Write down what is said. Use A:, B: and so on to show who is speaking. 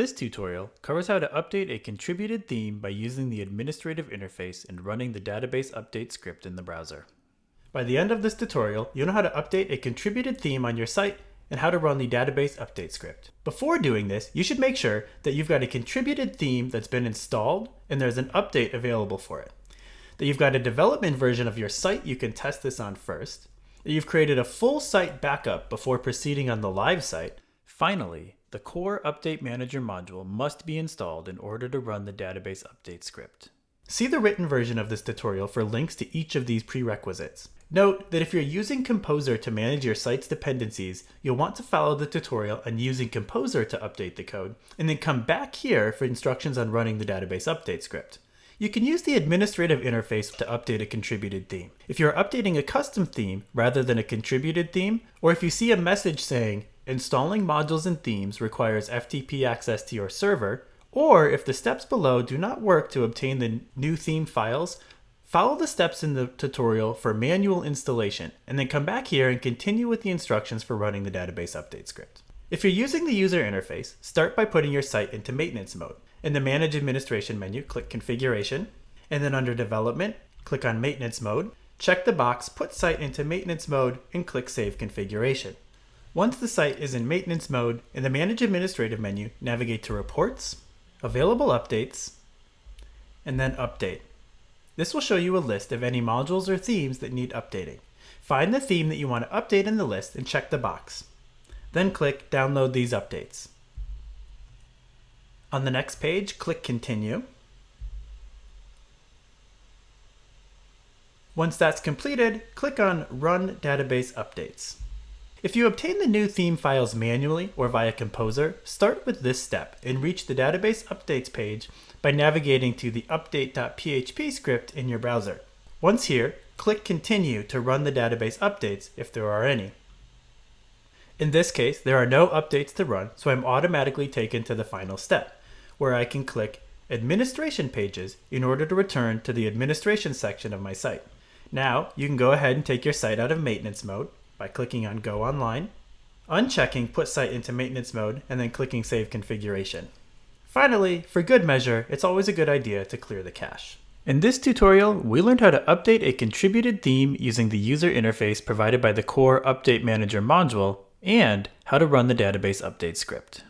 A: This tutorial covers how to update a contributed theme by using the administrative interface and running the database update script in the browser. By the end of this tutorial, you'll know how to update a contributed theme on your site and how to run the database update script. Before doing this, you should make sure that you've got a contributed theme that's been installed and there's an update available for it. That you've got a development version of your site you can test this on first. That you've created a full site backup before proceeding on the live site. Finally, the core Update Manager module must be installed in order to run the database update script. See the written version of this tutorial for links to each of these prerequisites. Note that if you're using Composer to manage your site's dependencies, you'll want to follow the tutorial on using Composer to update the code, and then come back here for instructions on running the database update script. You can use the administrative interface to update a contributed theme. If you're updating a custom theme rather than a contributed theme, or if you see a message saying, installing modules and themes requires FTP access to your server, or if the steps below do not work to obtain the new theme files, follow the steps in the tutorial for manual installation, and then come back here and continue with the instructions for running the database update script. If you're using the user interface, start by putting your site into maintenance mode. In the Manage Administration menu, click Configuration, and then under Development, click on Maintenance Mode, check the box Put Site into Maintenance Mode, and click Save Configuration. Once the site is in maintenance mode, in the Manage Administrative menu, navigate to Reports, Available Updates, and then Update. This will show you a list of any modules or themes that need updating. Find the theme that you want to update in the list and check the box. Then click Download these updates. On the next page, click Continue. Once that's completed, click on Run Database Updates. If you obtain the new theme files manually or via Composer, start with this step and reach the database updates page by navigating to the update.php script in your browser. Once here, click continue to run the database updates if there are any. In this case, there are no updates to run, so I'm automatically taken to the final step, where I can click administration pages in order to return to the administration section of my site. Now, you can go ahead and take your site out of maintenance mode, by clicking on Go Online, unchecking Put Site into Maintenance Mode, and then clicking Save Configuration. Finally, for good measure, it's always a good idea to clear the cache. In this tutorial, we learned how to update a contributed theme using the user interface provided by the core Update Manager module, and how to run the database update script.